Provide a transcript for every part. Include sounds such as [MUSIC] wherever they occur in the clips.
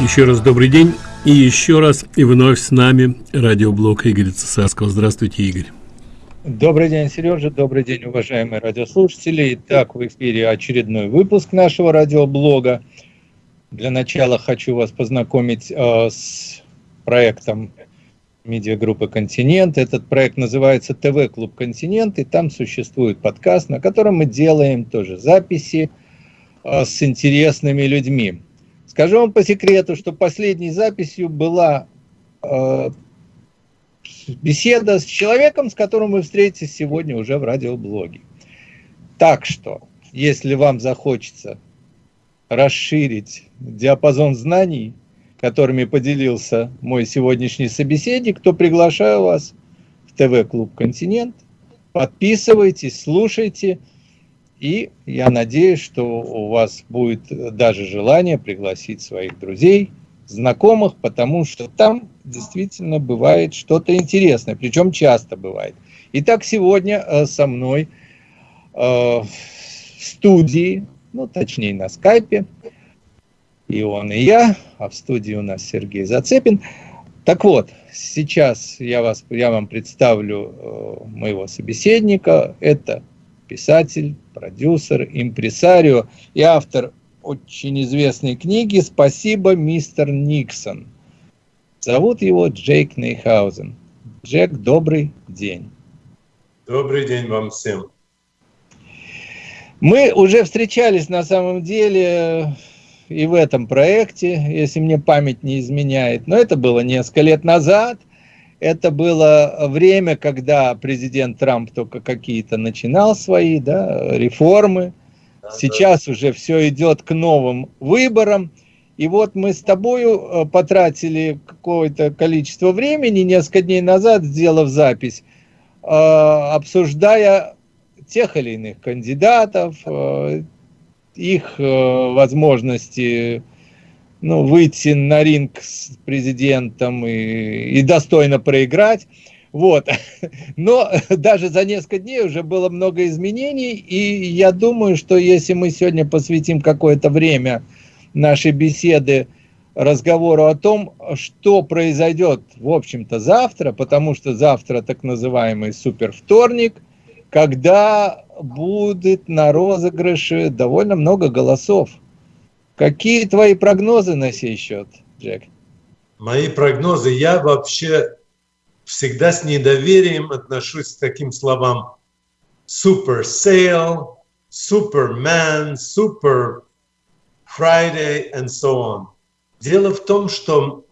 Еще раз добрый день. И еще раз и вновь с нами радиоблог Игоря Цесарского. Здравствуйте, Игорь. Добрый день, Сережа. Добрый день, уважаемые радиослушатели. Итак, в эфире очередной выпуск нашего радиоблога. Для начала хочу вас познакомить э, с проектом медиагруппы «Континент». Этот проект называется «ТВ-клуб Континент», и там существует подкаст, на котором мы делаем тоже записи э, с интересными людьми. Скажу вам по секрету, что последней записью была э, беседа с человеком, с которым вы встретитесь сегодня уже в радиоблоге. Так что, если вам захочется расширить диапазон знаний, которыми поделился мой сегодняшний собеседник, то приглашаю вас в ТВ-клуб «Континент». Подписывайтесь, слушайте – и я надеюсь, что у вас будет даже желание пригласить своих друзей, знакомых, потому что там действительно бывает что-то интересное, причем часто бывает. Итак, сегодня э, со мной э, в студии, ну точнее на скайпе, и он, и я, а в студии у нас Сергей Зацепин. Так вот, сейчас я, вас, я вам представлю э, моего собеседника. Это писатель, продюсер, импресарио и автор очень известной книги «Спасибо, мистер Никсон». Зовут его Джейк Нейхаузен. Джек, добрый день. Добрый день вам всем. Мы уже встречались на самом деле и в этом проекте, если мне память не изменяет, но это было несколько лет назад – это было время, когда президент Трамп только какие-то начинал свои да, реформы. Сейчас уже все идет к новым выборам. И вот мы с тобою э, потратили какое-то количество времени, несколько дней назад, сделав запись, э, обсуждая тех или иных кандидатов, э, их возможности ну, выйти на ринг с президентом и, и достойно проиграть. Вот. [LAUGHS] Но даже за несколько дней уже было много изменений, и я думаю, что если мы сегодня посвятим какое-то время нашей беседы разговору о том, что произойдет, в общем-то, завтра, потому что завтра так называемый супервторник, когда будет на розыгрыше довольно много голосов. Какие твои прогнозы на сей счет, Джек? Мои прогнозы, я вообще всегда с недоверием отношусь к таким словам Super Sale, Superman, Super Friday and so on. Дело в том, что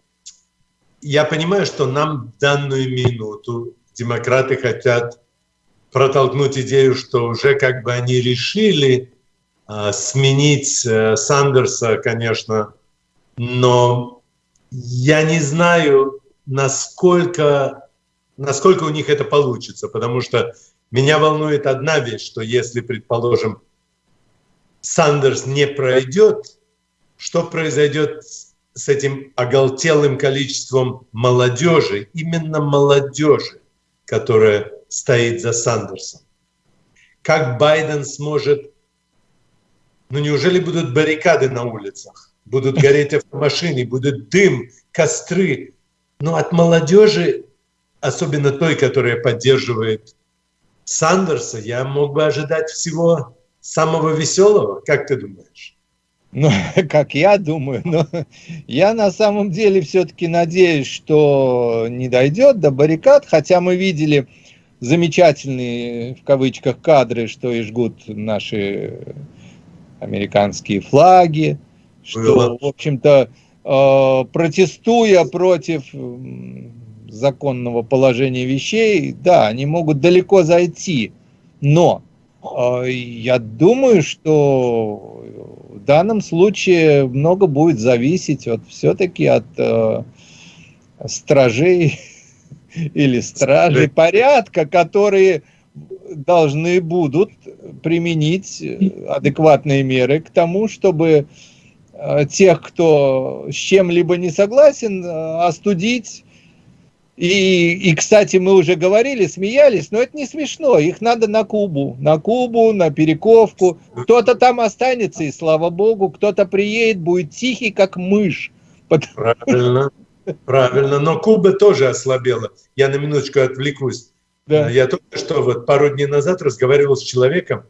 я понимаю, что нам в данную минуту демократы хотят протолкнуть идею, что уже как бы они решили, а, сменить э, Сандерса, конечно, но я не знаю, насколько, насколько у них это получится, потому что меня волнует одна вещь, что если, предположим, Сандерс не пройдет, что произойдет с этим оголтелым количеством молодежи, именно молодежи, которая стоит за Сандерсом? Как Байден сможет ну неужели будут баррикады на улицах? Будут гореть автомашины, будет дым, костры. Но от молодежи, особенно той, которая поддерживает Сандерса, я мог бы ожидать всего самого веселого. Как ты думаешь? Ну, [LAUGHS] как я думаю, но я на самом деле все-таки надеюсь, что не дойдет до баррикад, хотя мы видели замечательные, в кавычках, кадры, что и жгут наши американские флаги, что, в общем-то, э, протестуя против законного положения вещей, да, они могут далеко зайти, но э, я думаю, что в данном случае много будет зависеть от все-таки от э, стражей [LAUGHS] или стражей порядка, которые должны будут применить адекватные меры к тому, чтобы э, тех, кто с чем-либо не согласен, э, остудить И, и, кстати, мы уже говорили, смеялись, но это не смешно. Их надо на Кубу, на Кубу, на Перековку. Кто-то там останется, и слава богу, кто-то приедет, будет тихий, как мышь. Правильно, правильно. Но Куба тоже ослабела. Я на минуточку отвлекусь. Да. Я только что вот пару дней назад разговаривал с человеком,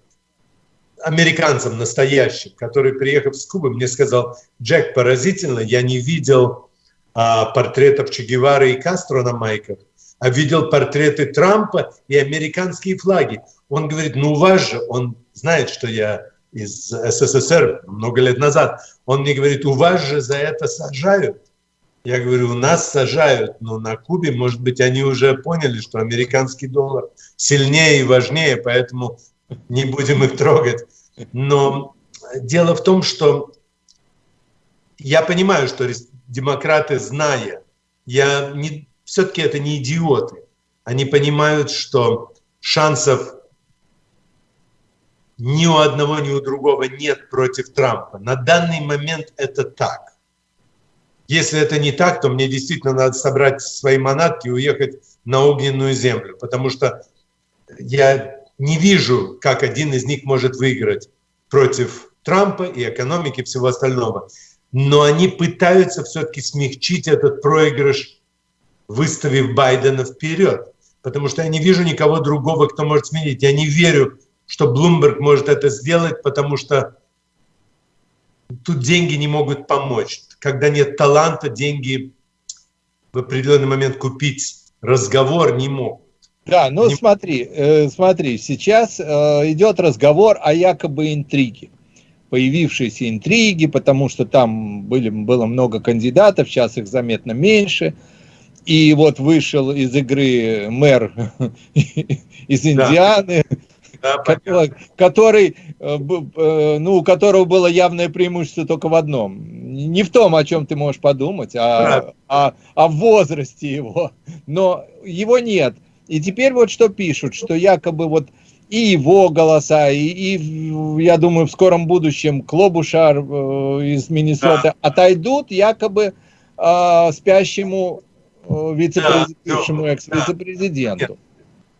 американцем настоящим, который, приехав с Кубы, мне сказал, Джек, поразительно, я не видел а, портретов Че Гевары и Кастро на майках, а видел портреты Трампа и американские флаги. Он говорит, ну у вас же, он знает, что я из СССР много лет назад, он мне говорит, у вас же за это сажают. Я говорю, у нас сажают, но на Кубе, может быть, они уже поняли, что американский доллар сильнее и важнее, поэтому не будем их трогать. Но дело в том, что я понимаю, что демократы, зная, я не, все-таки это не идиоты. Они понимают, что шансов ни у одного, ни у другого нет против Трампа. На данный момент это так. Если это не так, то мне действительно надо собрать свои манатки и уехать на огненную землю, потому что я не вижу, как один из них может выиграть против Трампа и экономики и всего остального но они пытаются все-таки смягчить этот проигрыш, выставив Байдена вперед. Потому что я не вижу никого другого, кто может сменить. Я не верю, что Блумберг может это сделать, потому что тут деньги не могут помочь. Когда нет таланта, деньги в определенный момент купить разговор не могут. Да, ну не... смотри, э, смотри, сейчас э, идет разговор о якобы интриге появившиеся интриги, потому что там были, было много кандидатов, сейчас их заметно меньше. И вот вышел из игры мэр [LAUGHS] из Индианы, да. Который, который, э, э, ну, у которого было явное преимущество только в одном. Не в том, о чем ты можешь подумать, а, а, а в возрасте его. Но его нет. И теперь вот что пишут, что якобы вот и его голоса, и, и я думаю, в скором будущем Клобушар э, из Миннесоты да. отойдут якобы э, спящему э, вице-президенту, да, экс-вице-президенту.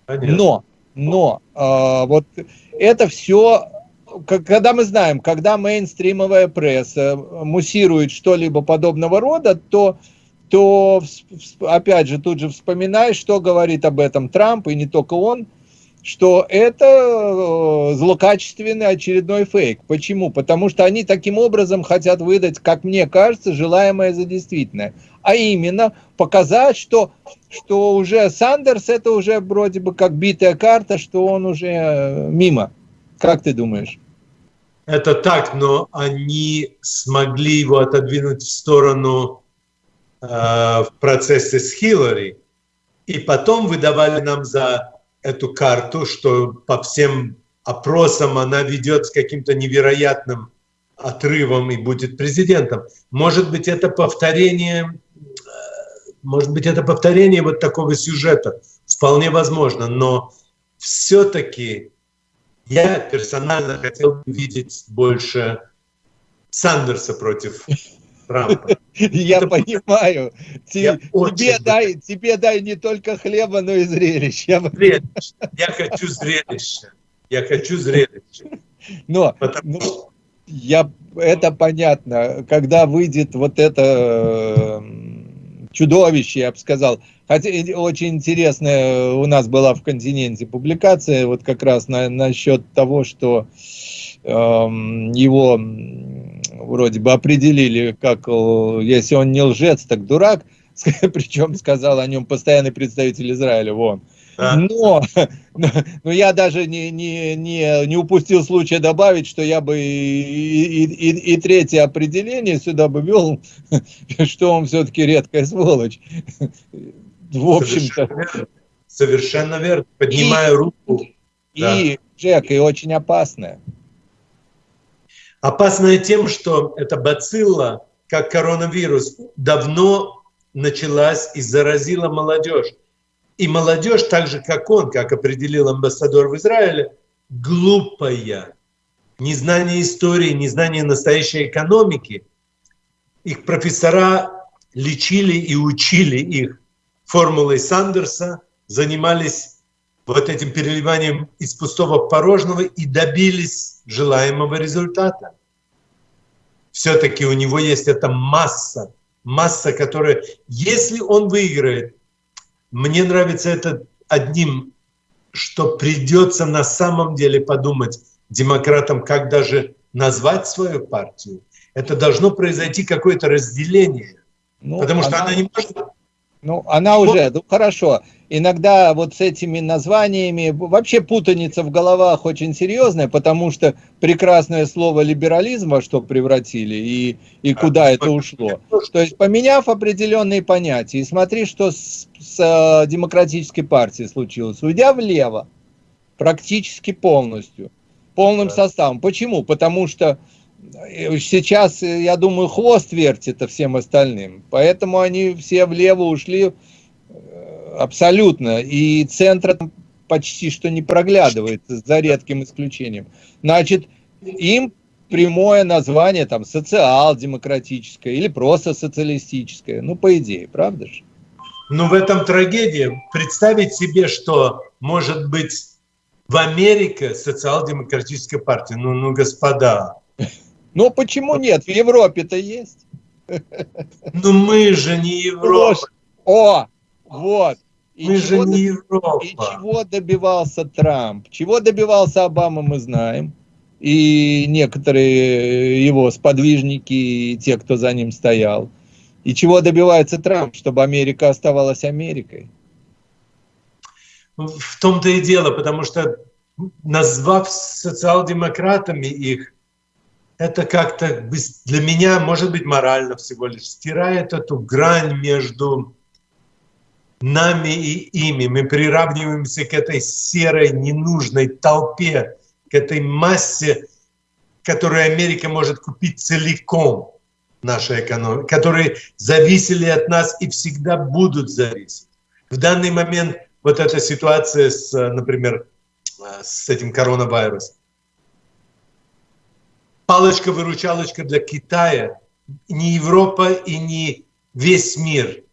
Но, но э, вот это все, когда мы знаем, когда мейнстримовая пресса муссирует что-либо подобного рода, то то, опять же, тут же вспоминаешь, что говорит об этом Трамп, и не только он, что это э, злокачественный очередной фейк. Почему? Потому что они таким образом хотят выдать, как мне кажется, желаемое за действительное. А именно показать, что, что уже Сандерс это уже вроде бы как битая карта, что он уже э, мимо. Как ты думаешь? Это так, но они смогли его отодвинуть в сторону э, в процессе с Хиллари. И потом выдавали нам за эту карту, что по всем опросам она ведет с каким-то невероятным отрывом и будет президентом. Может быть, это повторение, э, может быть, это повторение вот такого сюжета. Вполне возможно, но все-таки я персонально хотел видеть больше Сандерса против Трампа. [LAUGHS] Я понимаю. Тебе дай, тебе дай не только хлеба, но и зрелищ. Я хочу зрелище. Я хочу зрелище. Но я, это понятно. Когда выйдет вот это чудовище, я бы сказал. Хотя очень интересная у нас была в «Континенте» публикация, вот как раз на, насчет того, что э, его вроде бы определили, как если он не лжец, так дурак, [LAUGHS] причем сказал о нем постоянный представитель Израиля, вон. [LAUGHS] Но, но я даже не, не, не, не упустил случая добавить, что я бы и, и, и, и третье определение сюда бы вел, [LAUGHS] что он все-таки редкая сволочь. В общем-то. Совершенно, совершенно верно. Поднимаю и, руку. И, да. Джек, и очень опасная. Опасная тем, что эта бацилла, как коронавирус, давно началась и заразила молодежь. И молодежь, так же как он, как определил амбассадор в Израиле, глупая. Незнание истории, незнание настоящей экономики. Их профессора лечили и учили их формулой Сандерса, занимались вот этим переливанием из пустого в порожного и добились желаемого результата. Все-таки у него есть эта масса, масса, которая, если он выиграет, мне нравится это одним, что придется на самом деле подумать демократам, как даже назвать свою партию. Это должно произойти какое-то разделение. Ну, потому что она, она не может ну, она уже, ну хорошо. Иногда вот с этими названиями вообще путаница в головах очень серьезная, потому что прекрасное слово либерализм во что превратили и, и куда это ушло. То есть поменяв определенные понятия, и смотри, что с, с э, демократической партией случилось, уйдя влево, практически полностью, полным составом. Почему? Потому что сейчас, я думаю, хвост вертит всем остальным. Поэтому они все влево ушли э, абсолютно. И центр почти что не проглядывается, за редким исключением. Значит, им прямое название там социал-демократическое или просто социалистическое. Ну, по идее, правда же? Ну, в этом трагедия. Представить себе, что может быть в Америке социал-демократическая партия. Ну, ну, господа, ну почему нет? В Европе-то есть. Ну мы же не Европа. О, вот. И мы же не Европа. И чего добивался Трамп? Чего добивался Обама, мы знаем. И некоторые его сподвижники, и те, кто за ним стоял. И чего добивается Трамп? Чтобы Америка оставалась Америкой. В том-то и дело, потому что назвав социал-демократами их, это как-то для меня, может быть, морально всего лишь стирает эту грань между нами и ими. Мы приравниваемся к этой серой, ненужной толпе, к этой массе, которую Америка может купить целиком нашей экономики, которые зависели от нас и всегда будут зависеть. В данный момент вот эта ситуация с, например, с этим коронавирусом, палочка-выручалочка для Китая, не Европа и не весь мир.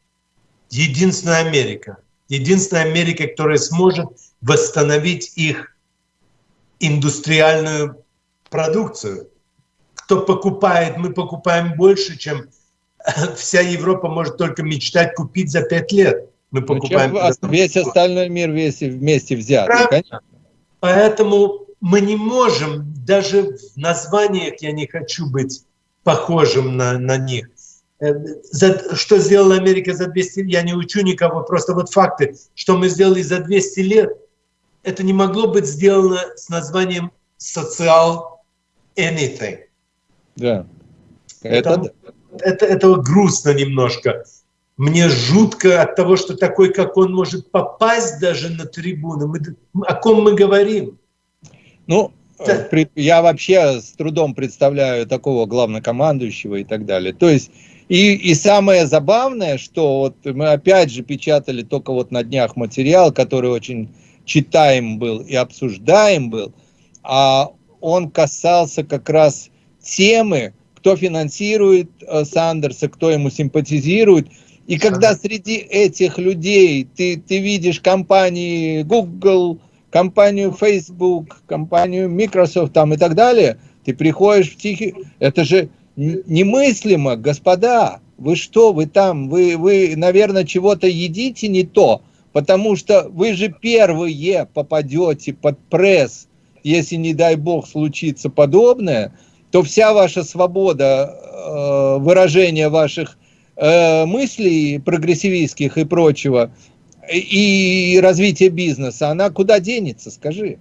Единственная Америка. Единственная Америка, которая сможет восстановить их индустриальную продукцию. Кто покупает, мы покупаем больше, чем [LAUGHS] вся Европа может только мечтать купить за пять лет. Мы ну, покупаем. чем весь остальной мир весь вместе взят. Поэтому мы не можем, даже в названиях я не хочу быть похожим на, на них. Э, за, что сделала Америка за 200 лет, я не учу никого, просто вот факты, что мы сделали за 200 лет, это не могло быть сделано с названием социал anything. Да. Это, это, это, это грустно немножко. Мне жутко от того, что такой, как он, может попасть даже на трибуну. Мы, о ком мы говорим? Ну, э, я вообще с трудом представляю такого главнокомандующего и так далее. То есть, и, и самое забавное, что вот мы опять же печатали только вот на днях материал, который очень читаем был и обсуждаем был, а он касался как раз темы, кто финансирует э, Сандерса, кто ему симпатизирует. И когда среди этих людей ты, ты видишь компании Google, компанию Facebook, компанию Microsoft там и так далее, ты приходишь в тихий... Это же немыслимо, господа. Вы что, вы там, вы, вы наверное, чего-то едите не то, потому что вы же первые попадете под пресс, если, не дай бог, случится подобное, то вся ваша свобода э, выражения ваших э, мыслей прогрессивистских и прочего и развитие бизнеса, она куда денется, скажи?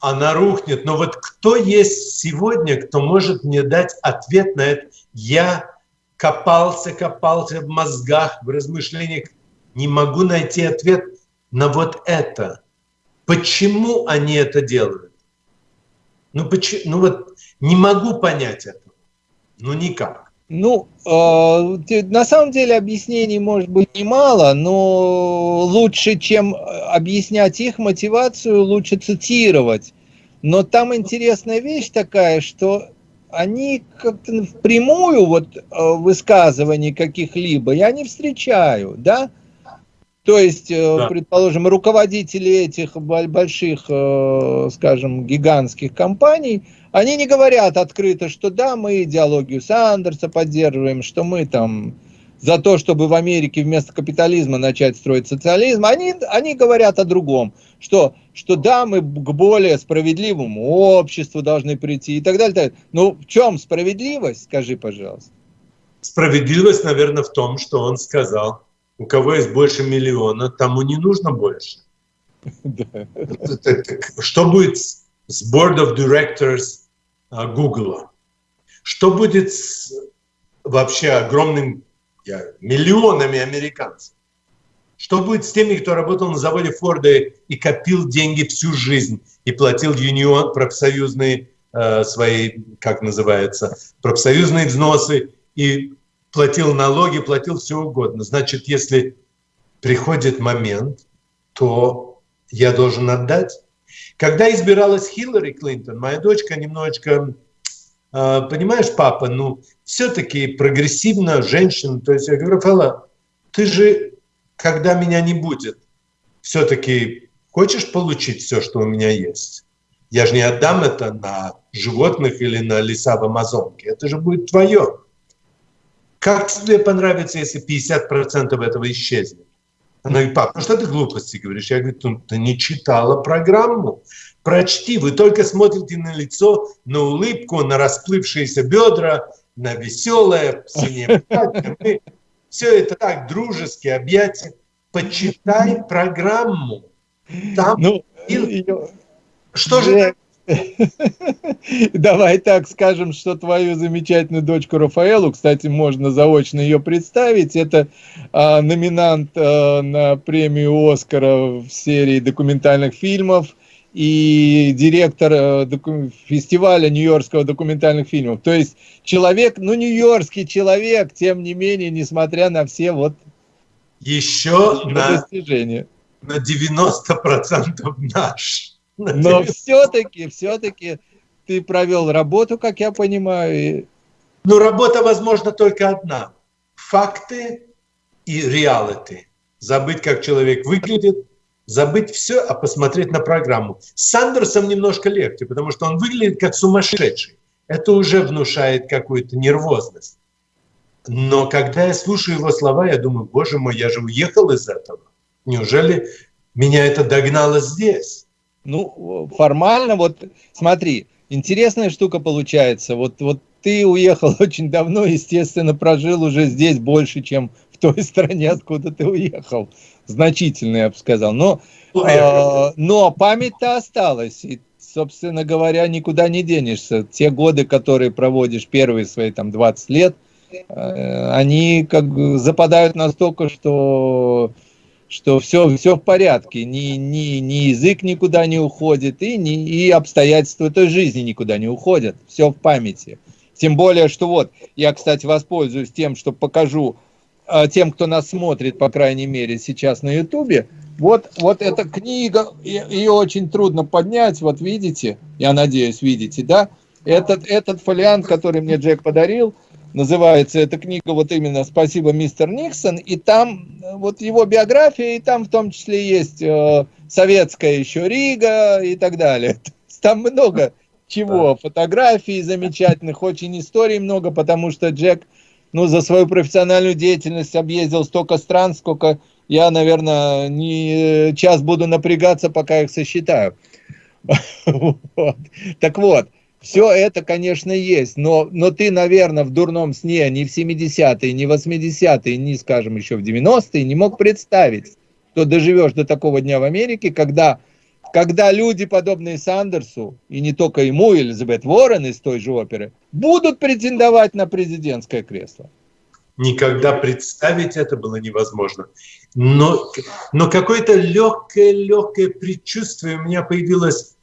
Она рухнет. Но вот кто есть сегодня, кто может мне дать ответ на это? Я копался, копался в мозгах, в размышлениях, не могу найти ответ на вот это. Почему они это делают? Ну, почему, ну вот не могу понять этого. Ну никак. Ну, э, на самом деле объяснений может быть немало, но лучше, чем объяснять их мотивацию, лучше цитировать. Но там интересная вещь такая, что они как-то впрямую вот э, высказываний каких-либо я не встречаю, да? То есть, э, да. предположим, руководители этих больших, э, скажем, гигантских компаний, они не говорят открыто, что да, мы идеологию Сандерса поддерживаем, что мы там за то, чтобы в Америке вместо капитализма начать строить социализм, они, они говорят о другом, что, что да, мы к более справедливому обществу должны прийти и так далее. Так далее. Ну, в чем справедливость, скажи, пожалуйста. Справедливость, наверное, в том, что он сказал, у кого есть больше миллиона, тому не нужно больше. [LAUGHS] Что будет с Board of Directors а, Google? Что будет с вообще огромным миллионами американцев? Что будет с теми, кто работал на заводе Форда и копил деньги всю жизнь и платил юнион профсоюзные э, свои, как называется, профсоюзные взносы и платил налоги, платил все угодно. Значит, если приходит момент, то я должен отдать. Когда избиралась Хиллари Клинтон, моя дочка немножечко, э, понимаешь, папа, ну, все-таки прогрессивная женщина. То есть я говорю, Рафаэла, ты же, когда меня не будет, все-таки хочешь получить все, что у меня есть? Я же не отдам это на животных или на леса в Амазонке. Это же будет твое. Как тебе понравится, если 50% этого исчезнет? Она говорит, пап, ну что ты глупости говоришь? Я говорю, ну, ты не читала программу. Прочти, вы только смотрите на лицо, на улыбку, на расплывшиеся бедра, на веселое, синее платье. Все это так, дружески, объятия. Почитай программу. Там ну, ее... Что же [LAUGHS] Давай так скажем, что твою замечательную дочку Рафаэлу, кстати, можно заочно ее представить. Это а, номинант а, на премию Оскара в серии документальных фильмов и директор а, доку фестиваля Нью-Йоркского документальных фильмов. То есть человек, ну, нью-йоркский человек, тем не менее, несмотря на все вот еще на, достижения. на 90% наш. Но [LAUGHS] все-таки, все-таки ты провел работу, как я понимаю. Ну, работа, возможно, только одна. Факты и реалити. Забыть, как человек выглядит, забыть все, а посмотреть на программу. С Сандерсом немножко легче, потому что он выглядит как сумасшедший. Это уже внушает какую-то нервозность. Но когда я слушаю его слова, я думаю, боже мой, я же уехал из этого. Неужели меня это догнало здесь? Ну, формально, вот смотри, интересная штука получается. Вот, вот ты уехал [LAUGHS] очень давно, естественно, прожил уже здесь больше, чем в той [LAUGHS] стране, откуда ты уехал. Значительно, я бы сказал. Но, э, но память-то осталась. И, собственно говоря, никуда не денешься. Те годы, которые проводишь, первые свои там 20 лет, э, они как бы западают настолько, что что все, все в порядке, ни, ни, ни язык никуда не уходит, и, ни, и обстоятельства той жизни никуда не уходят, все в памяти. Тем более, что вот, я, кстати, воспользуюсь тем, что покажу э, тем, кто нас смотрит, по крайней мере, сейчас на Ютубе, вот, вот эта книга, ее очень трудно поднять, вот видите, я надеюсь, видите, да? Этот, этот фолиант, который мне Джек подарил, называется эта книга вот именно «Спасибо, мистер Никсон», и там э, вот его биография, и там в том числе есть э, советская еще Рига и так далее. [LAUGHS] Там много чего, фотографий замечательных, очень историй много, потому что Джек, ну, за свою профессиональную деятельность объездил столько стран, сколько я, наверное, не э, час буду напрягаться, пока их сосчитаю. [LAUGHS] Так вот, все это, конечно, есть, но, но ты, наверное, в дурном сне ни в 70-е, ни в 80-е, ни, скажем, еще в 90-е не мог представить, что доживешь до такого дня в Америке, когда, когда люди, подобные Сандерсу, и не только ему, Элизабет Уоррен из той же оперы, будут претендовать на президентское кресло. Никогда представить это было невозможно. Но, но какое-то легкое-легкое предчувствие у меня появилось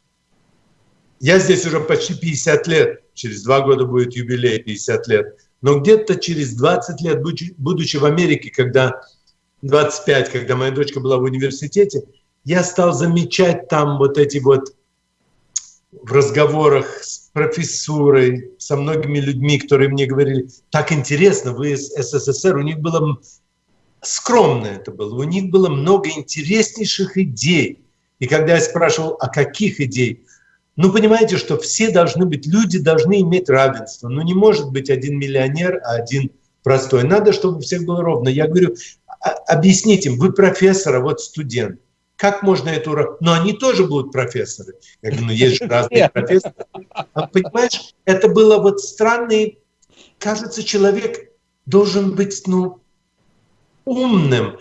я здесь уже почти 50 лет, через два года будет юбилей 50 лет, но где-то через 20 лет, будучи в Америке, когда 25, когда моя дочка была в университете, я стал замечать там вот эти вот в разговорах с профессурой, со многими людьми, которые мне говорили, так интересно, вы из СССР, у них было скромно это было. У них было много интереснейших идей. И когда я спрашивал, а каких идей? Ну, понимаете, что все должны быть, люди должны иметь равенство. Ну, не может быть один миллионер, а один простой. Надо, чтобы у всех было ровно. Я говорю, «А, объясните им, вы профессор, а вот студент. Как можно эту... Но они тоже будут профессоры. Я говорю, ну есть же разные профессоры. А, понимаешь, это было вот странный... Кажется, человек должен быть, ну, умным.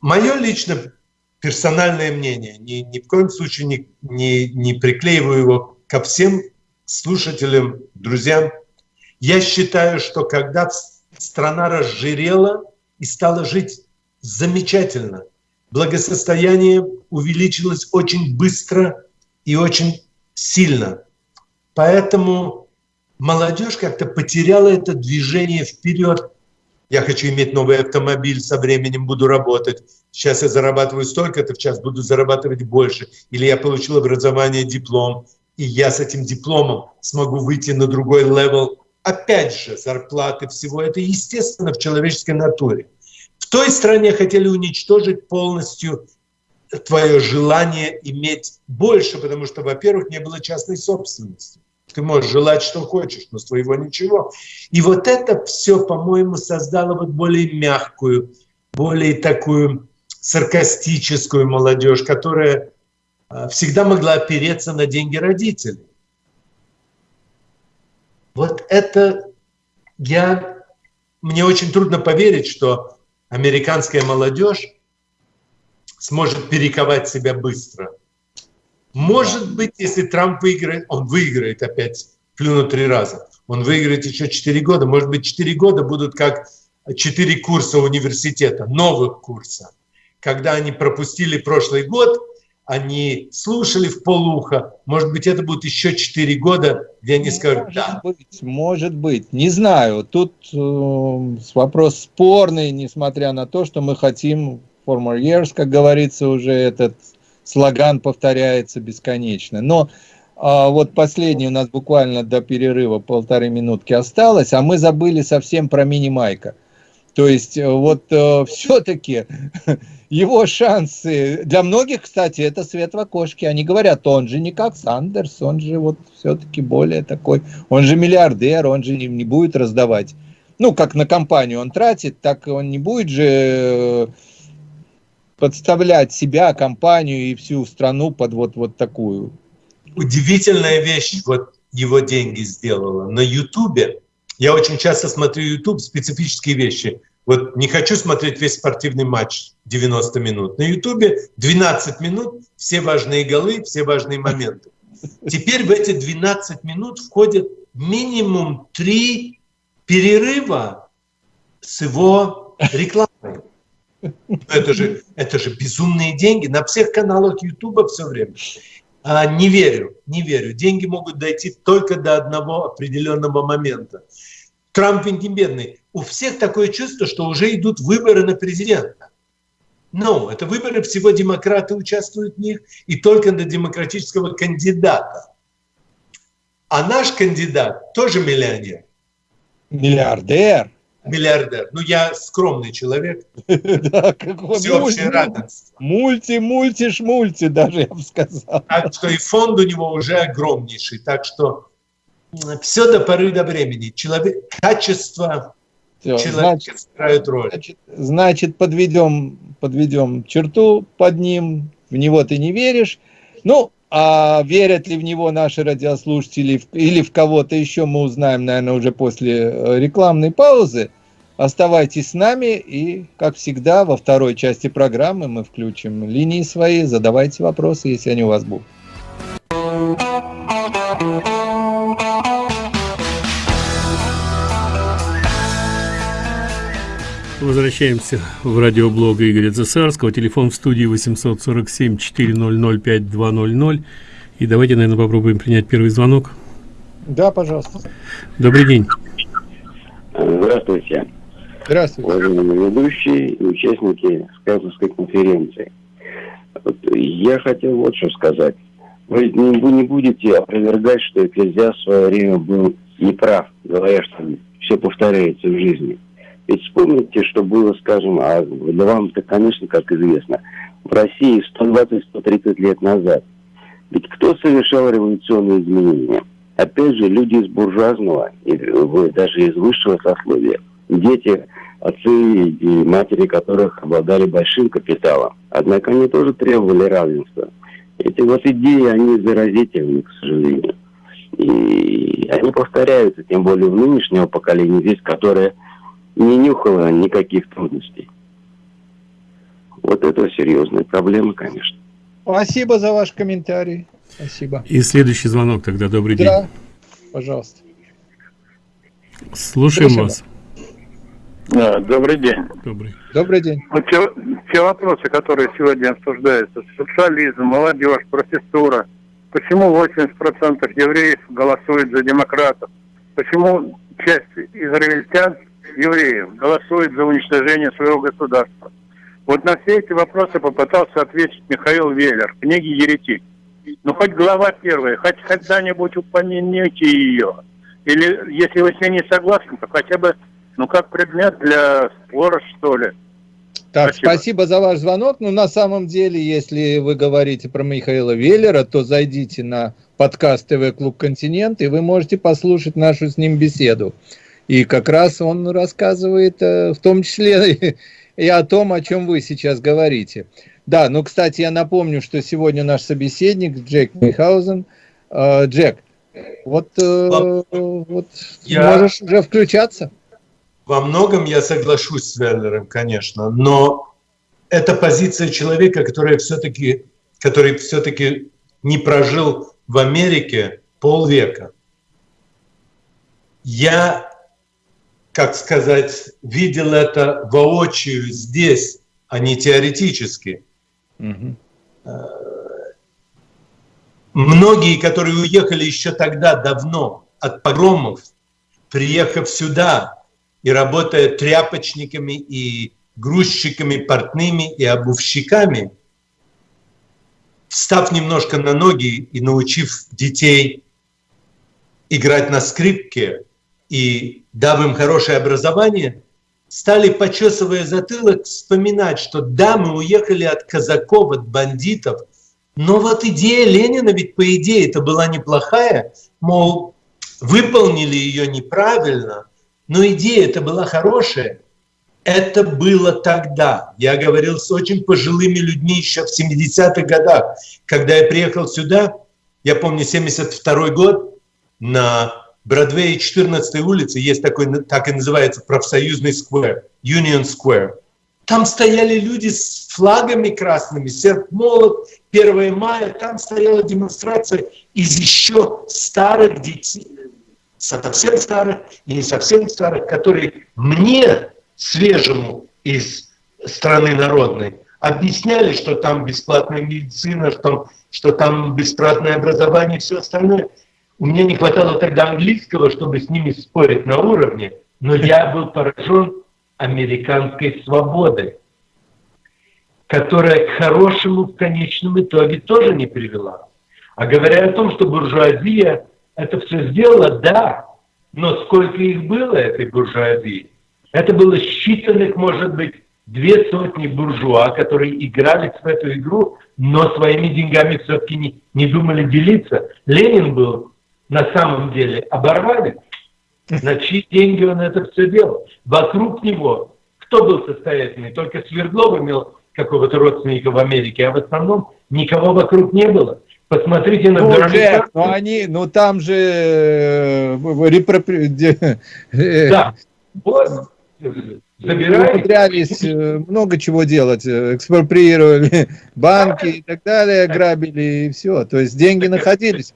Мое лично персональное мнение, ни, ни в коем случае не, не, не приклеиваю его ко всем слушателям, друзьям. Я считаю, что когда страна разжирела и стала жить замечательно, благосостояние увеличилось очень быстро и очень сильно. Поэтому молодежь как-то потеряла это движение вперед я хочу иметь новый автомобиль, со временем буду работать. Сейчас я зарабатываю столько-то, в час буду зарабатывать больше. Или я получил образование, диплом, и я с этим дипломом смогу выйти на другой level. Опять же, зарплаты, всего это естественно в человеческой натуре. В той стране хотели уничтожить полностью твое желание иметь больше, потому что, во-первых, не было частной собственности. Ты можешь желать, что хочешь, но своего ничего. И вот это все, по-моему, создало вот более мягкую, более такую саркастическую молодежь, которая а, всегда могла опереться на деньги родителей. Вот это я... Мне очень трудно поверить, что американская молодежь сможет перековать себя быстро – может быть, если Трамп выиграет, он выиграет опять, плюнут три раза. Он выиграет еще четыре года. Может быть, четыре года будут как четыре курса университета, новых курса. Когда они пропустили прошлый год, они слушали в полуха. Может быть, это будет еще четыре года, где они скажут может «да». Быть, может быть, не знаю. Тут э, вопрос спорный, несмотря на то, что мы хотим former years, как говорится, уже этот слоган повторяется бесконечно. Но а, вот последний у нас буквально до перерыва полторы минутки осталось, а мы забыли совсем про мини-майка. То есть э, вот э, [LAUGHS] все-таки [LAUGHS] его шансы, для многих, кстати, это свет в окошке. Они говорят, он же не как Сандерс, он же вот все-таки более такой, он же миллиардер, он же не, не будет раздавать. Ну, как на компанию он тратит, так он не будет же э, подставлять себя, компанию и всю страну под вот, вот такую. Удивительная вещь вот его деньги сделала. На Ютубе, я очень часто смотрю Ютуб, специфические вещи. Вот не хочу смотреть весь спортивный матч 90 минут. На Ютубе 12 минут, все важные голы, все важные моменты. Теперь в эти 12 минут входят минимум три перерыва с его рекламой. Это же, это же безумные деньги на всех каналах Ютуба все время. А, не верю, не верю. Деньги могут дойти только до одного определенного момента. Трамп ведь не бедный. У всех такое чувство, что уже идут выборы на президента. Но это выборы, всего демократы участвуют в них, и только на демократического кандидата. А наш кандидат тоже миллионер. Миллиардер миллиардер. Ну, я скромный человек. [LAUGHS] Да, Всеобщее равенство. Мульти, мульти, шмульти, даже [LAUGHS] я бы сказал. Так что и фонд у него уже огромнейший. Так что все до поры до времени. Человек, качество человека играет роль. Значит, значит подведем, подведем черту под ним. В него ты не веришь. Ну, а верят ли в него наши радиослушатели или в кого-то еще, мы узнаем, наверное, уже после э, рекламной паузы. Оставайтесь с нами и, как всегда, во второй части программы мы включим линии свои. Задавайте вопросы, если они у вас будут. Возвращаемся в радиоблог Игоря Цесарского. Телефон в студии 847-400-5200. И давайте, наверное, попробуем принять первый звонок. Да, пожалуйста. Добрый день. Здравствуйте. Здравствуйте. Уважаемые ведущие и участники Сказовской конференции. Вот я хотел вот что сказать. Вы не, вы не будете опровергать, что Экклезиаст в свое время был неправ, говоря, что все повторяется в жизни. Ведь вспомните, что было, скажем, а для вам-то, конечно, как известно, в России 120-130 лет назад. Ведь кто совершал революционные изменения? Опять же, люди из буржуазного, даже из высшего сословия. Дети, отцы и матери которых обладали большим капиталом. Однако они тоже требовали равенства. Эти вот идеи, они заразительны, к сожалению. И они повторяются, тем более в нынешнего поколения здесь, которое не нюхало никаких трудностей. Вот это серьезная проблема, конечно. Спасибо за ваш комментарий. Спасибо. И следующий звонок тогда. Добрый да. день. Да, пожалуйста. Слушаем Слушаем. вас. Да, добрый день. Добрый. Добрый день. Вот те, те вопросы, которые сегодня обсуждаются, социализм, молодежь, профессура, почему 80% евреев голосуют за демократов? Почему часть израильтян, евреев, голосует за уничтожение своего государства? Вот на все эти вопросы попытался ответить Михаил Веллер в книге «Еретик». Ну, хоть глава первая, хоть когда-нибудь упомяните ее. Или, если вы с ней не согласны, то хотя бы, ну, как предмет для спора, что ли. Так, Спасибо. спасибо. за ваш звонок. Ну, на самом деле, если вы говорите про Михаила Веллера, то зайдите на подкаст ТВ Клуб Континент, и вы можете послушать нашу с ним беседу. И как раз он рассказывает, э, в том числе [LAUGHS] и о том, о чем вы сейчас говорите. Да, ну, кстати, я напомню, что сегодня наш собеседник Джек Михаузен. Э, Джек, вот, э, вот Я- можешь уже включаться. Во многом я соглашусь с Веллером, конечно, но это позиция человека, который все-таки, который все-таки не прожил в Америке полвека. Я, как сказать, видел это воочию здесь, а не теоретически. Мгм. Многие, которые уехали еще тогда давно от погромов, приехав сюда и работая тряпочниками и грузчиками, портными и обувщиками, встав немножко на ноги и научив детей играть на скрипке и дав им хорошее образование, стали, почесывая затылок, вспоминать, что да, мы уехали от казаков, от бандитов, но вот идея Ленина ведь по идее это была неплохая, мол, выполнили ее неправильно, но идея это была хорошая. Это было тогда. Я говорил с очень пожилыми людьми еще в 70-х годах. Когда я приехал сюда, я помню 72 год, на Бродвее 14 улице есть такой, так и называется, профсоюзный сквер, Union Square. Там стояли люди с флагами красными, серп молот, 1 мая, там стояла демонстрация из еще старых детей, совсем старых и не совсем старых, которые мне, свежему из страны народной, объясняли, что там бесплатная медицина, что, что там бесплатное образование и все остальное. У меня не хватало тогда английского, чтобы с ними спорить на уровне, но я был поражен американской свободой, которая к хорошему в конечном итоге тоже не привела. А говоря о том, что буржуазия это все сделала, да, но сколько их было, этой буржуазии? Это было считанных, может быть, две сотни буржуа, которые играли в эту игру, но своими деньгами все-таки не, не думали делиться. Ленин был на самом деле оборвали, на чьи деньги он это все делал. Вокруг него кто был состоятельный? Только Свердлов имел какого-то родственника в Америке, а в основном никого вокруг не было. Посмотрите на Ну. Джек, ну они, ну там же э, де- э, Да. Вот. Умудрялись э, много чего делать, э, экспроприировали [LAUGHS] банки и так далее, грабили и все. То есть деньги находились.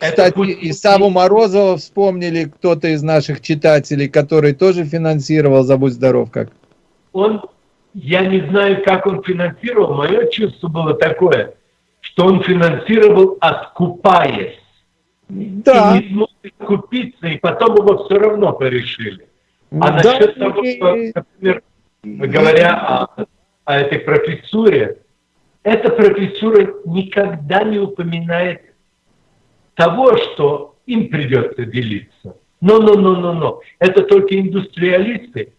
Это Кстати, путь- и Саву Морозова вспомнили кто-то из наших читателей, который тоже финансировал, забудь здоров как. он, я не знаю, как он финансировал, мое чувство было такое, что он финансировал, откупаясь. Да, И не смог купиться, и потом его все равно порешили. А да, насчет того, и- что, например, говоря о, о этой профессуре, эта профессура никогда не упоминает того, что им придется делиться. Но, но, но, но, но. Это только индустриалисты.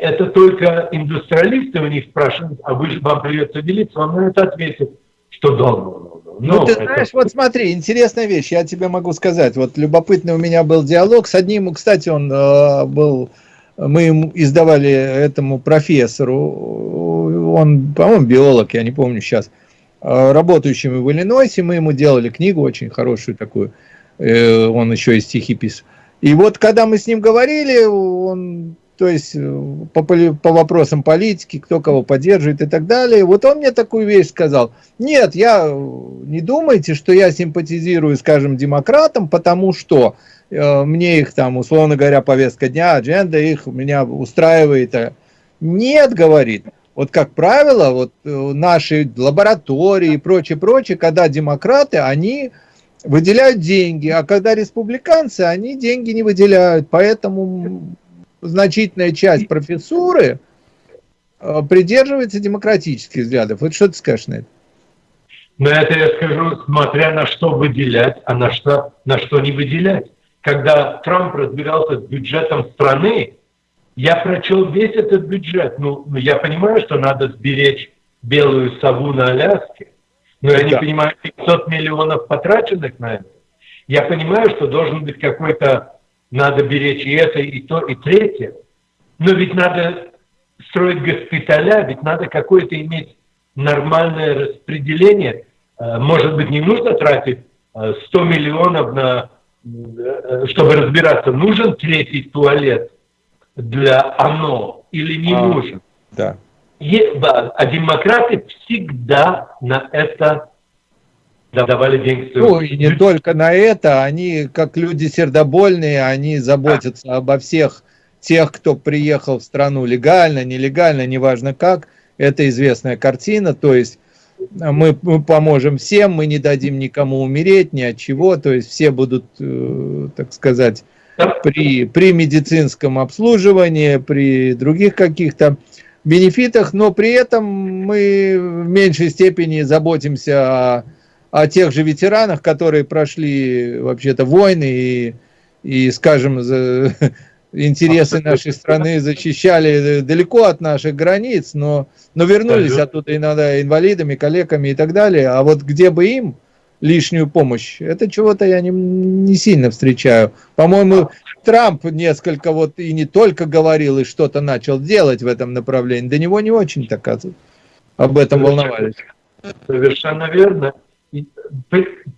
Это только индустриалисты у них спрашивают, а вы, вам придется делиться, вам на это ответят, что да, ну, ну, ну, ну ты это... знаешь, вот смотри, интересная вещь, я тебе могу сказать. Вот любопытный у меня был диалог с одним, кстати, он э, был, мы ему издавали этому профессору, он, по-моему, биолог, я не помню сейчас, э, работающим в Иллинойсе, мы ему делали книгу очень хорошую такую, э, он еще и стихи писал. И вот когда мы с ним говорили, он, то есть э, по, по вопросам политики, кто кого поддерживает и так далее, вот он мне такую вещь сказал. Нет, я не думайте, что я симпатизирую, скажем, демократам, потому что э, мне их там, условно говоря, повестка дня, адженда их меня устраивает. Нет, говорит, вот как правило, вот э, наши лаборатории и прочее, прочее, когда демократы, они выделяют деньги, а когда республиканцы, они деньги не выделяют. Поэтому значительная часть профессуры э, придерживается демократических взглядов. Вот что ты скажешь на это? На это я скажу, смотря на что выделять, а на что, на что не выделять. Когда Трамп разбирался с бюджетом страны, я прочел весь этот бюджет. Ну, ну я понимаю, что надо сберечь белую сову на Аляске, но я да. не понимаю, 500 миллионов потраченных на это. Я понимаю, что должен быть какой-то, надо беречь и это, и то, и третье. Но ведь надо строить госпиталя, ведь надо какое-то иметь нормальное распределение. Э, может быть, не нужно тратить 100 э, миллионов на, э, чтобы разбираться, нужен третий туалет для ОНО или не а, нужен. Да а демократы всегда на это давали деньги. Ну, и не только на это, они, как люди сердобольные, они заботятся а. обо всех тех, кто приехал в страну легально, нелегально, неважно как. Это известная картина, то есть мы, мы поможем всем, мы не дадим никому умереть, ни от чего, то есть все будут, э, так сказать, при, при медицинском обслуживании, при других каких-то бенефитах, но при этом мы в меньшей степени заботимся о, о тех же ветеранах, которые прошли вообще-то войны и, и скажем, за, [LAUGHS] интересы нашей страны защищали далеко от наших границ, но, но вернулись оттуда иногда инвалидами, коллегами и так далее. А вот где бы им лишнюю помощь. Это чего-то я не, не сильно встречаю. По-моему, Трамп несколько вот и не только говорил, и что-то начал делать в этом направлении. До него не очень так об этом волновались. Совершенно верно.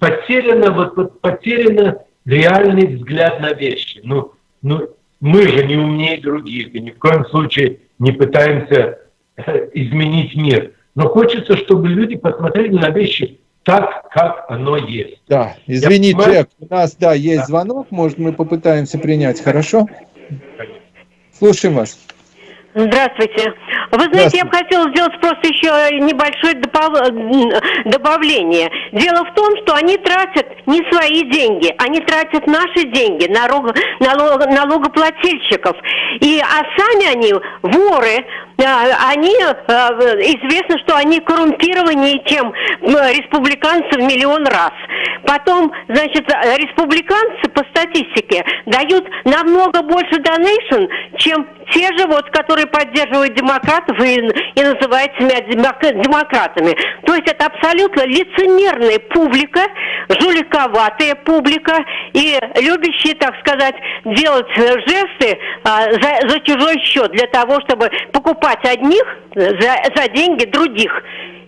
Потеряно, вот, вот потеряно реальный взгляд на вещи. Ну, ну, мы же не умнее других, и ни в коем случае не пытаемся э, изменить мир. Но хочется, чтобы люди посмотрели на вещи так, как оно есть. Да, извини, Я Джек, у нас, да, есть да. звонок, может, мы попытаемся принять, хорошо? Конечно. Слушаем вас. Здравствуйте. Вы знаете, я бы хотела сделать просто еще небольшое добавление. Дело в том, что они тратят не свои деньги, они тратят наши деньги, налог, налог, налогоплательщиков. И, а сами они воры, они, а, известно, что они коррумпированнее, чем республиканцы в миллион раз. Потом, значит, республиканцы по статистике дают намного больше донейшн, чем те же, вот, которые поддерживают демократов и, и называют себя демократами. То есть это абсолютно лицемерная публика, жуликоватая публика и любящие, так сказать, делать жесты а, за, за чужой счет для того, чтобы покупать одних за, за деньги других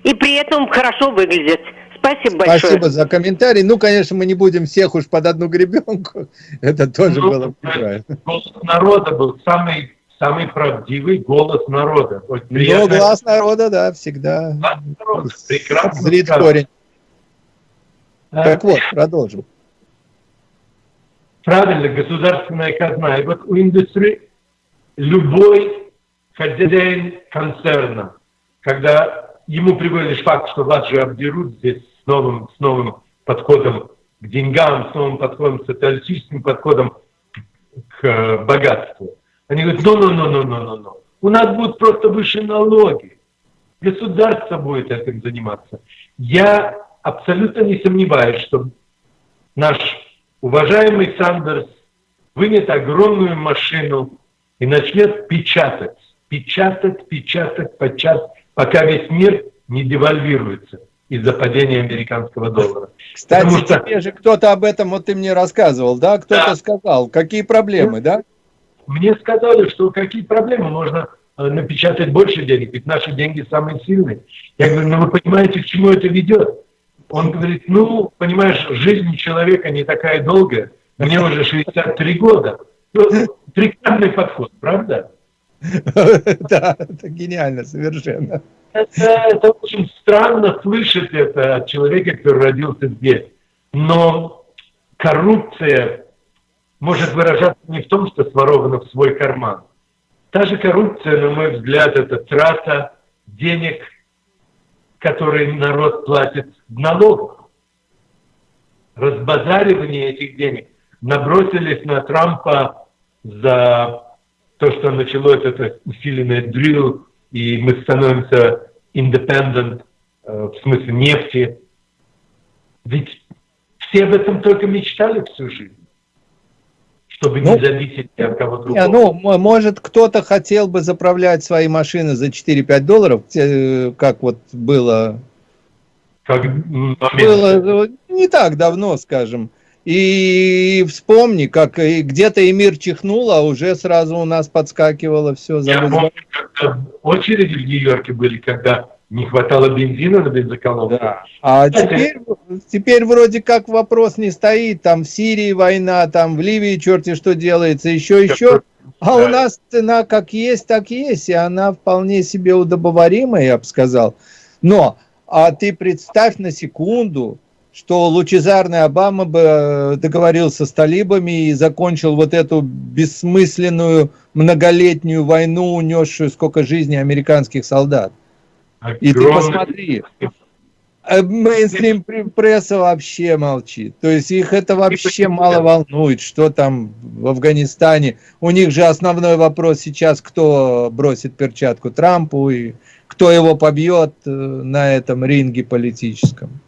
и при этом хорошо выглядеть. Спасибо большое. Спасибо за комментарий. Ну, конечно, мы не будем всех уж под одну гребенку. [LAUGHS] Это тоже ну, было неправильно. Голос народа был самый, самый правдивый голос народа. Вот Ну, глаз народа, да, всегда. Прекрасно. Зрит корень. А, так вот, продолжим. Правильно, государственная казна. И вот у индустрии любой хозяин концерна, когда ему приводит лишь факт, что вас же обдерут здесь с новым, с новым подходом к деньгам, с новым подходом, социалистическим подходом к э, богатству. Они говорят, ну, ну, ну, ну, ну, ну, ну. У нас будут просто выше налоги. Государство будет этим заниматься. Я абсолютно не сомневаюсь, что наш уважаемый Сандерс вынет огромную машину и начнет печатать, печатать, печатать, печатать, пока весь мир не девальвируется из-за падения американского доллара. Кстати, Потому что... тебе же кто-то об этом, вот ты мне рассказывал, да? Кто-то да. сказал, какие проблемы, да? Мне сказали, что какие проблемы, можно э, напечатать больше денег, ведь наши деньги самые сильные. Я говорю, ну вы понимаете, к чему это ведет? Он говорит, ну, понимаешь, жизнь человека не такая долгая, мне уже 63 года. Ну, [LAUGHS] прекрасный подход, правда? [LAUGHS] Да, это гениально совершенно. Это, очень странно слышать это от человека, который родился здесь. Но коррупция может выражаться не в том, что своровано в свой карман. Та же коррупция, на мой взгляд, это трата денег, которые народ платит в налогах. Разбазаривание этих денег. Набросились на Трампа за то, что началось это усиленное дрил, и мы становимся independent, э, в смысле нефти. Ведь все об этом только мечтали всю жизнь чтобы ну, не зависеть от кого другого. Не, ну, может, кто-то хотел бы заправлять свои машины за 4-5 долларов, как вот было, как было не так давно, скажем. И вспомни, как где-то и мир чихнул, а уже сразу у нас подскакивало все. Я помню, когда очереди в Нью-Йорке были, когда не хватало бензина на бензоколонке. Да. А теперь, теперь вроде как вопрос не стоит, там в Сирии война, там в Ливии черти что делается, еще, еще. А у нас цена как есть, так есть, и она вполне себе удобоваримая, я бы сказал. Но, а ты представь на секунду, что лучезарный Обама бы э, договорился с талибами и закончил вот эту бессмысленную многолетнюю войну, унесшую сколько жизней американских солдат. И ты посмотри, э, мейнстрим пресса вообще молчит. То есть их это вообще мало волнует, что там в Афганистане. У них же основной вопрос сейчас, кто бросит перчатку Трампу и кто его побьет э, на этом ринге политическом.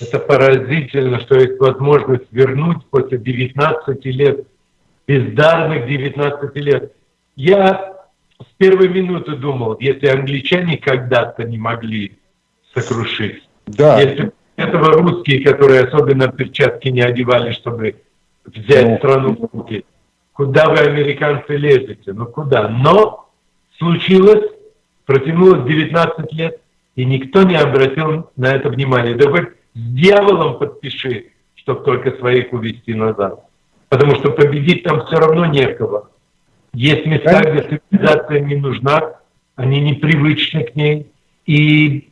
Это поразительно, что есть возможность вернуть после 19 лет, бездарных 19 лет. Я с первой минуты думал, если англичане когда-то не могли сокрушить, да. если этого русские, которые особенно перчатки не одевали, чтобы взять ну, страну в руки, куда вы, американцы, лезете? Ну куда? Но случилось, протянулось 19 лет, и никто не обратил на это внимания. Да хоть с дьяволом подпиши, чтобы только своих увести назад. Потому что победить там все равно некого. Есть места, где цивилизация не нужна, они непривычны к ней, и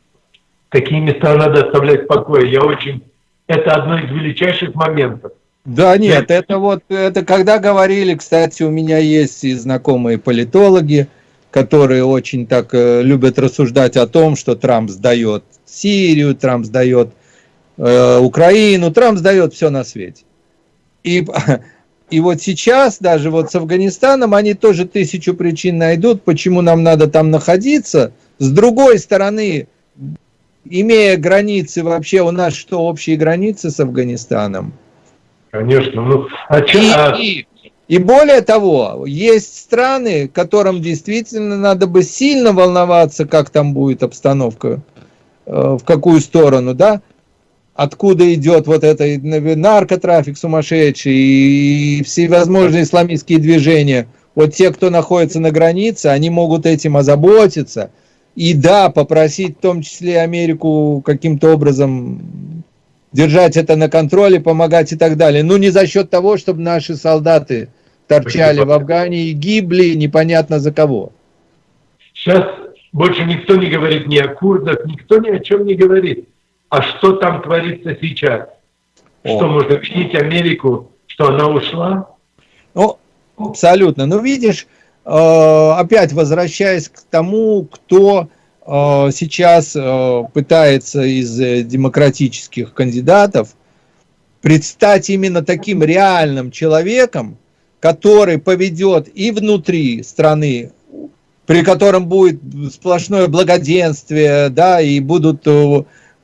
такие места надо оставлять в покое. Я очень... Это одно из величайших моментов. Да нет, это вот, это когда говорили, кстати, у меня есть и знакомые политологи, которые очень так э, любят рассуждать о том, что Трамп сдает Сирию, Трамп сдает э, Украину, Трамп сдает все на свете. И [LAUGHS] И вот сейчас даже вот с Афганистаном они тоже тысячу причин найдут, почему нам надо там находиться. С другой стороны, имея границы, вообще у нас что, общие границы с Афганистаном? Конечно. Ну, а и, а и, и более того, есть страны, которым действительно надо бы сильно волноваться, как там будет обстановка, э, в какую сторону, да? Откуда идет вот это наркотрафик сумасшедший и всевозможные исламистские движения. Вот те, кто находится на границе, они могут этим озаботиться. И да, попросить в том числе Америку каким-то образом держать это на контроле, помогать и так далее. Ну, не за счет того, чтобы наши солдаты торчали в Афгане и гибли непонятно за кого. Сейчас больше никто не говорит ни о курдах, никто ни о чем не говорит. А что там творится сейчас? О. Что можно винить Америку, что она ушла? Ну, абсолютно. Ну, видишь, э, опять возвращаясь к тому, кто э, сейчас э, пытается из демократических кандидатов предстать именно таким реальным человеком, который поведет и внутри страны, при котором будет сплошное благоденствие, да, и будут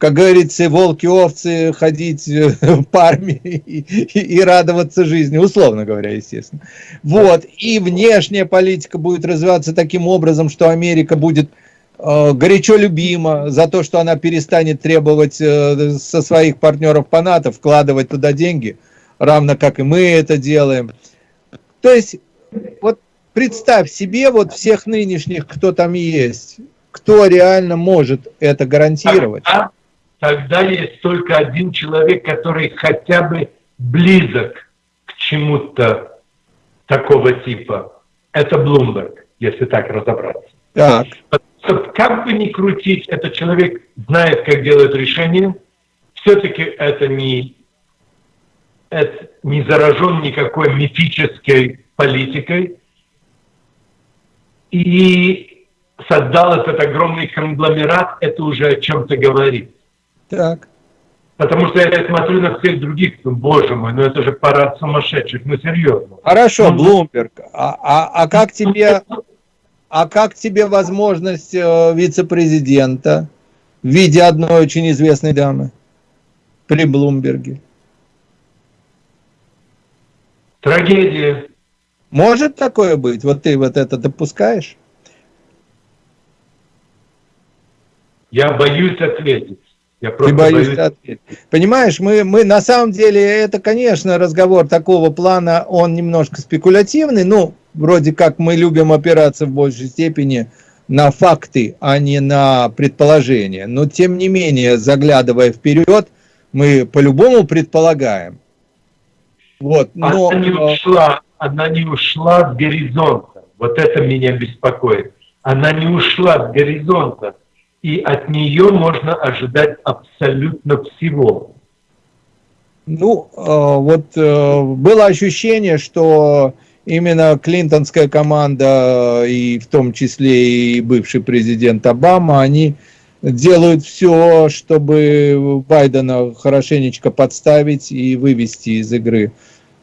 как говорится, волки-овцы ходить [LAUGHS] парами и, и, и радоваться жизни, условно говоря, естественно. Вот, и внешняя политика будет развиваться таким образом, что Америка будет э, горячо любима за то, что она перестанет требовать э, со своих партнеров по НАТО вкладывать туда деньги, равно как и мы это делаем. То есть, вот представь себе вот всех нынешних, кто там есть, кто реально может это гарантировать. Тогда, есть только один человек, который хотя бы близок к чему-то такого типа. Это Блумберг, если так разобраться. Так. Как бы ни крутить, этот человек знает, как делать решения. Все-таки это не, это не заражен никакой мифической политикой. И создал этот огромный конгломерат, это уже о чем-то говорит. Так. Потому что я смотрю на всех других, ну, боже мой, ну это же парад сумасшедших, ну серьезно. Хорошо, Блумберг, а, а, а как тебе, а как тебе возможность э, вице-президента в виде одной очень известной дамы при Блумберге? Трагедия. Может такое быть? Вот ты вот это допускаешь? Я боюсь ответить. Я Ты боюсь ответить. Понимаешь, мы, мы на самом деле, это, конечно, разговор такого плана, он немножко спекулятивный, ну, вроде как мы любим опираться в большей степени на факты, а не на предположения. Но, тем не менее, заглядывая вперед, мы по-любому предполагаем. Вот, но... Она не ушла, она не ушла с горизонта. Вот это меня беспокоит. Она не ушла с горизонта и от нее можно ожидать абсолютно всего. Ну, э, вот э, было ощущение, что именно клинтонская команда, и в том числе и бывший президент Обама, они делают все, чтобы Байдена хорошенечко подставить и вывести из игры.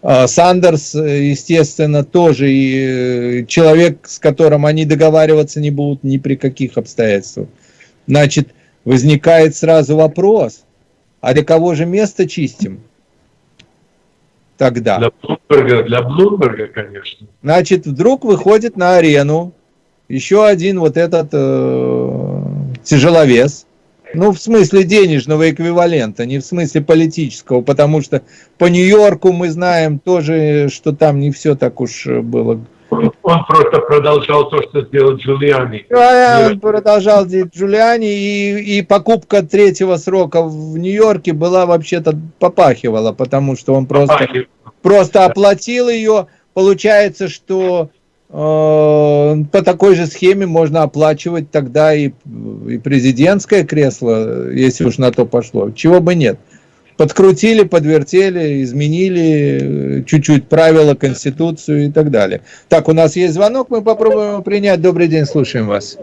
А Сандерс, естественно, тоже человек, с которым они договариваться не будут ни при каких обстоятельствах. Значит, возникает сразу вопрос, а для кого же место чистим? Тогда. Для Блумберга, для Блумберга, конечно. Значит, вдруг выходит на арену еще один вот этот э, тяжеловес, ну, в смысле денежного эквивалента, не в смысле политического, потому что по Нью-Йорку мы знаем тоже, что там не все так уж было он, просто продолжал то, что сделал Джулиани. Да, он продолжал делать Джулиани, и, и покупка третьего срока в Нью-Йорке была вообще-то попахивала, потому что он просто, просто оплатил ее. Получается, что э, по такой же схеме можно оплачивать тогда и, и президентское кресло, если уж на то пошло. Чего бы нет подкрутили, подвертели, изменили чуть-чуть правила, конституцию и так далее. Так, у нас есть звонок, мы попробуем его принять. Добрый день, слушаем вас.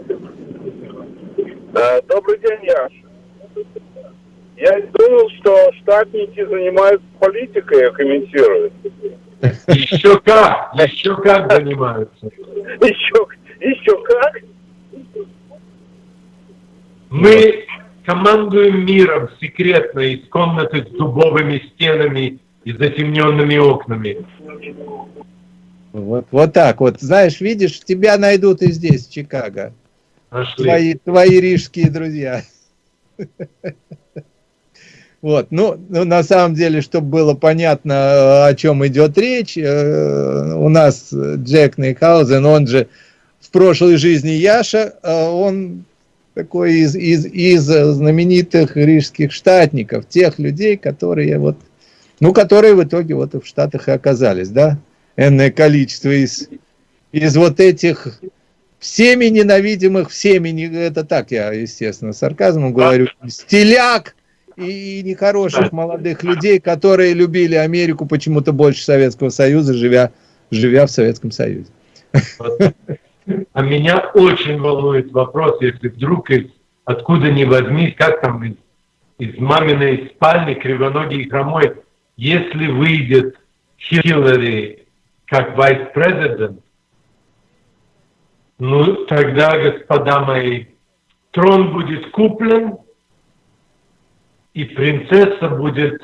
Добрый день, Яш. Я думал, что штатники занимаются политикой, а комментируют. Еще как, еще как занимаются. Еще, еще как? Мы командуем миром секретно из комнаты с дубовыми стенами и затемненными окнами. Вот, вот так вот. Знаешь, видишь, тебя найдут и здесь, в Чикаго. Нашли. Твои, твои рижские друзья. Вот, ну, ну, на самом деле, чтобы было понятно, о чем идет речь, э, у нас Джек Нейхаузен, он же в прошлой жизни Яша, э, он такой из, из, из знаменитых рижских штатников, тех людей, которые вот, ну, которые в итоге вот в Штатах и оказались, да, энное количество из, из вот этих всеми ненавидимых, всеми, это так я, естественно, сарказмом говорю, стиляк и нехороших молодых людей, которые любили Америку почему-то больше Советского Союза, живя, живя в Советском Союзе. А меня очень волнует вопрос, если вдруг из, откуда ни возьмись, как там из, из маминой спальни кривоногий и хромой, если выйдет Хиллари как вайс-президент, ну, тогда, господа мои, трон будет куплен, и принцесса будет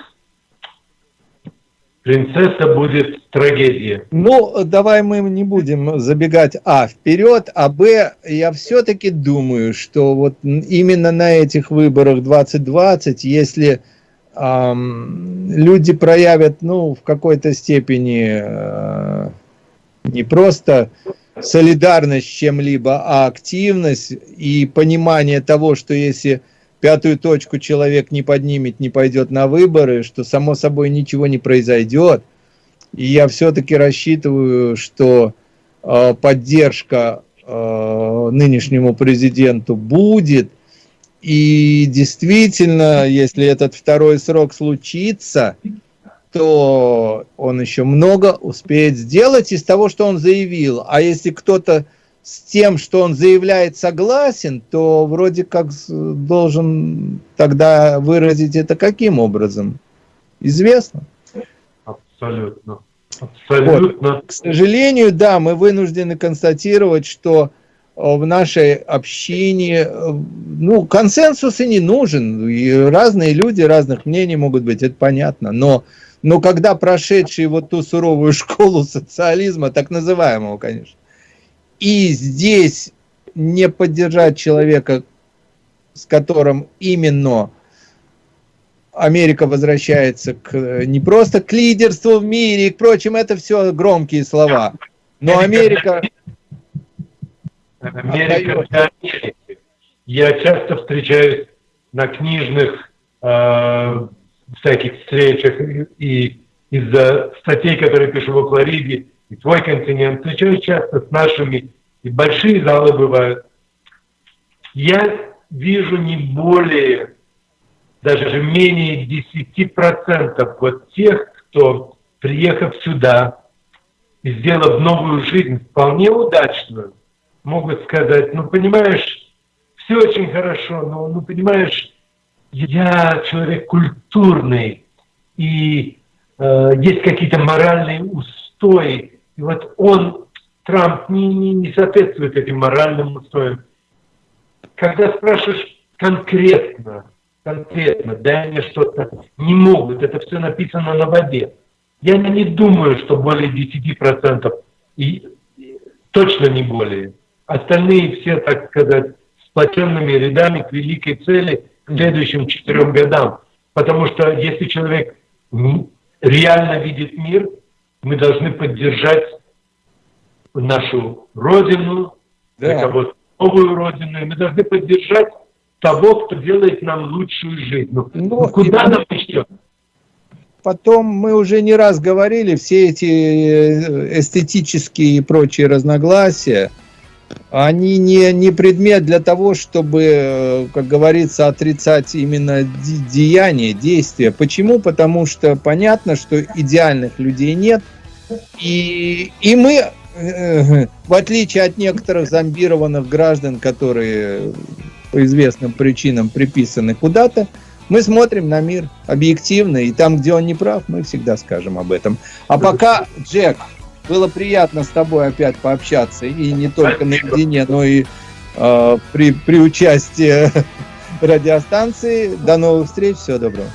принцесса будет трагедия. Ну, давай мы не будем забегать, а, вперед, а, б, я все-таки думаю, что вот именно на этих выборах 2020, если эм, люди проявят, ну, в какой-то степени э, не просто солидарность с чем-либо, а активность и понимание того, что если пятую точку человек не поднимет, не пойдет на выборы, что само собой ничего не произойдет. И я все-таки рассчитываю, что э, поддержка э, нынешнему президенту будет. И действительно, если этот второй срок случится, то он еще много успеет сделать из того, что он заявил. А если кто-то с тем, что он заявляет согласен, то вроде как должен тогда выразить это каким образом? Известно. Абсолютно. Абсолютно. Вот. К сожалению, да, мы вынуждены констатировать, что э, в нашей общине, э, ну, консенсус и не нужен, и разные люди, разных мнений могут быть, это понятно, но, но когда прошедшие вот ту суровую школу социализма, так называемого, конечно, и здесь не поддержать человека, с которым именно Америка возвращается к, не просто к лидерству в мире и к прочим, это все громкие слова. Но Америка... Америка. Я часто встречаюсь на книжных э, всяких встречах и из-за статей, которые пишу в Флориде, и твой континент, встречаюсь часто с нашими, и большие залы бывают. Я вижу не более, даже менее 10% вот тех, кто, приехав сюда и сделав новую жизнь, вполне удачную, могут сказать, ну, понимаешь, все очень хорошо, но, ну, понимаешь, я человек культурный, и э, есть какие-то моральные устои, и вот он, Трамп, не, не, не соответствует этим моральным устоям. Когда спрашиваешь конкретно, конкретно, дай мне что-то, не могут, это все написано на воде. Я не думаю, что более 10%, и точно не более. Остальные все, так сказать, сплоченными рядами к великой цели к следующим четырем годам. Потому что если человек реально видит мир, мы должны поддержать нашу родину, да. кого-то новую родину, и мы должны поддержать того, кто делает нам лучшую жизнь. Ну, ну, ну куда нам еще? Потом мы уже не раз говорили, все эти э, эстетические и прочие разногласия, они не, не предмет для того, чтобы, э, как говорится, отрицать именно деяния, действия. Почему? Потому что понятно, что идеальных людей нет. И, и мы, э, в отличие от некоторых зомбированных граждан, которые по известным причинам приписаны куда-то, мы смотрим на мир объективно, и там, где он не прав, мы всегда скажем об этом. А пока, Джек, было приятно с тобой опять пообщаться, и не только наедине, но и э, при, при участии [LAUGHS] радиостанции. До новых встреч, всего доброго.